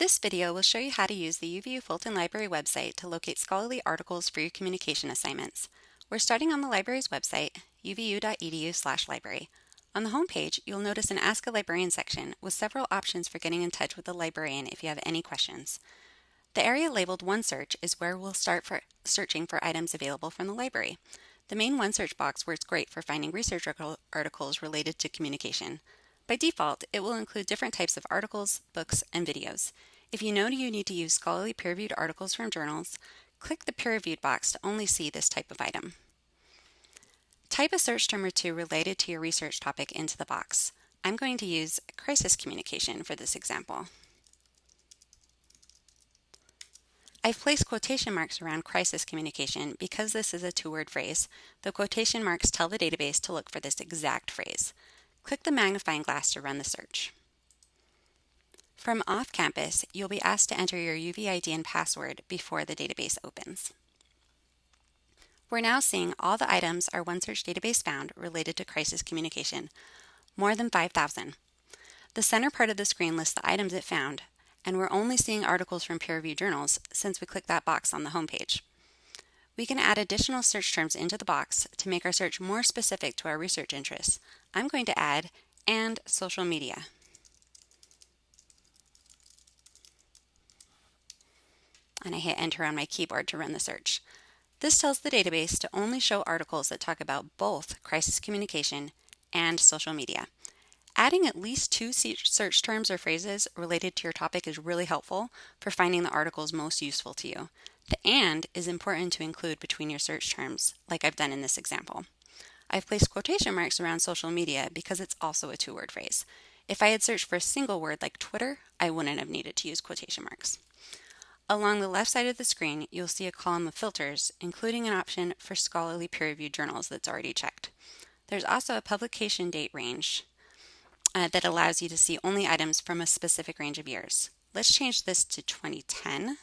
This video will show you how to use the UVU Fulton Library website to locate scholarly articles for your communication assignments. We're starting on the library's website, uvu.edu library. On the home page, you'll notice an Ask a Librarian section with several options for getting in touch with the librarian if you have any questions. The area labeled One Search is where we'll start for searching for items available from the library. The main One Search box works great for finding research articles related to communication. By default, it will include different types of articles, books, and videos. If you know you need to use scholarly peer-reviewed articles from journals, click the peer-reviewed box to only see this type of item. Type a search term or two related to your research topic into the box. I'm going to use crisis communication for this example. I've placed quotation marks around crisis communication because this is a two-word phrase. The quotation marks tell the database to look for this exact phrase. Click the magnifying glass to run the search. From off-campus, you'll be asked to enter your UVID and password before the database opens. We're now seeing all the items our OneSearch database found related to crisis communication, more than 5,000. The center part of the screen lists the items it found, and we're only seeing articles from peer-reviewed journals since we clicked that box on the homepage. We can add additional search terms into the box to make our search more specific to our research interests. I'm going to add and social media. And I hit enter on my keyboard to run the search. This tells the database to only show articles that talk about both crisis communication and social media. Adding at least two search terms or phrases related to your topic is really helpful for finding the articles most useful to you. The AND is important to include between your search terms, like I've done in this example. I've placed quotation marks around social media because it's also a two-word phrase. If I had searched for a single word like Twitter, I wouldn't have needed to use quotation marks. Along the left side of the screen, you'll see a column of filters, including an option for scholarly peer-reviewed journals that's already checked. There's also a publication date range uh, that allows you to see only items from a specific range of years. Let's change this to 2010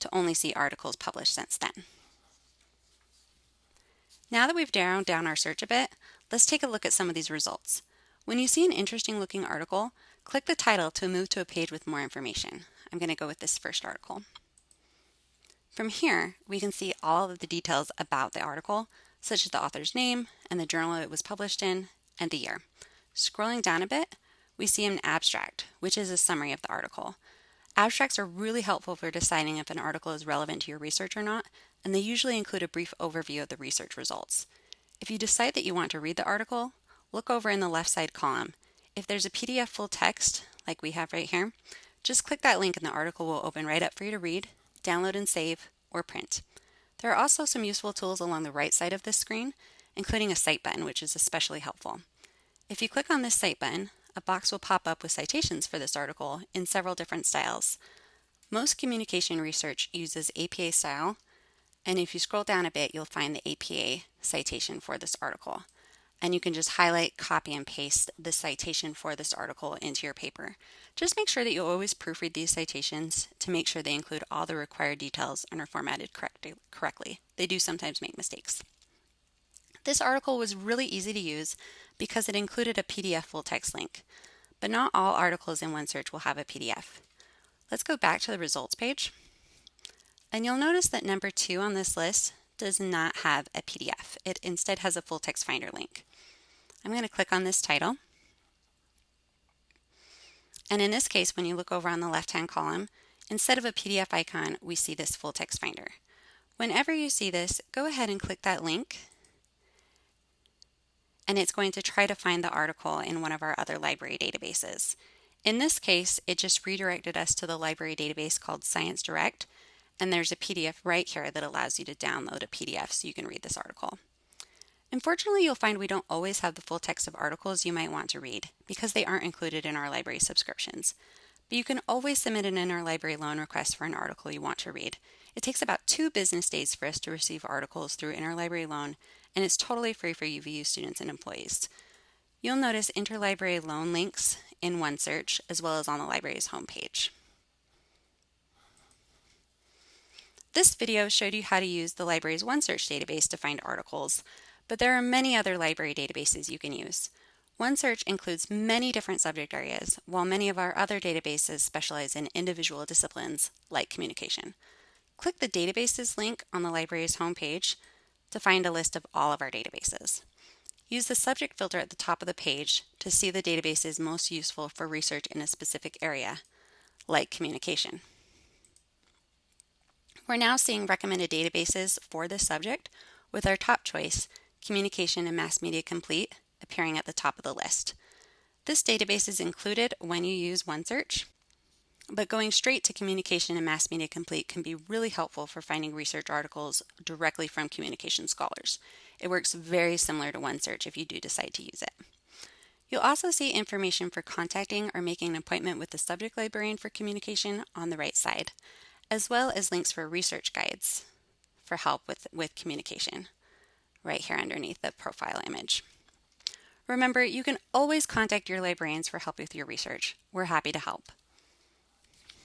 to only see articles published since then. Now that we've narrowed down our search a bit, let's take a look at some of these results. When you see an interesting looking article, click the title to move to a page with more information. I'm going to go with this first article. From here, we can see all of the details about the article, such as the author's name and the journal it was published in and the year. Scrolling down a bit, we see an abstract, which is a summary of the article. Abstracts are really helpful for deciding if an article is relevant to your research or not, and they usually include a brief overview of the research results. If you decide that you want to read the article, look over in the left side column. If there's a PDF full text, like we have right here, just click that link and the article will open right up for you to read, download and save, or print. There are also some useful tools along the right side of this screen, including a Cite button, which is especially helpful. If you click on this Cite button, a box will pop up with citations for this article in several different styles. Most communication research uses APA style, and if you scroll down a bit, you'll find the APA citation for this article and you can just highlight, copy, and paste the citation for this article into your paper. Just make sure that you always proofread these citations to make sure they include all the required details and are formatted correct correctly. They do sometimes make mistakes. This article was really easy to use because it included a PDF full text link, but not all articles in OneSearch will have a PDF. Let's go back to the results page, and you'll notice that number two on this list does not have a PDF. It instead has a full text finder link. I'm going to click on this title. And in this case, when you look over on the left-hand column, instead of a PDF icon, we see this full text finder. Whenever you see this, go ahead and click that link and it's going to try to find the article in one of our other library databases. In this case, it just redirected us to the library database called Science Direct, and there's a PDF right here that allows you to download a PDF so you can read this article. Unfortunately, you'll find we don't always have the full text of articles you might want to read because they aren't included in our library subscriptions. But you can always submit an interlibrary loan request for an article you want to read. It takes about two business days for us to receive articles through interlibrary loan, and it's totally free for UVU students and employees. You'll notice interlibrary loan links in OneSearch as well as on the library's homepage. This video showed you how to use the library's OneSearch database to find articles, but there are many other library databases you can use. OneSearch includes many different subject areas, while many of our other databases specialize in individual disciplines like communication. Click the Databases link on the library's homepage to find a list of all of our databases. Use the subject filter at the top of the page to see the databases most useful for research in a specific area, like communication. We're now seeing recommended databases for this subject with our top choice, Communication and Mass Media Complete, appearing at the top of the list. This database is included when you use OneSearch, but going straight to Communication and Mass Media Complete can be really helpful for finding research articles directly from communication scholars. It works very similar to OneSearch if you do decide to use it. You'll also see information for contacting or making an appointment with the subject librarian for communication on the right side, as well as links for research guides for help with, with communication right here underneath the profile image. Remember, you can always contact your librarians for help with your research. We're happy to help.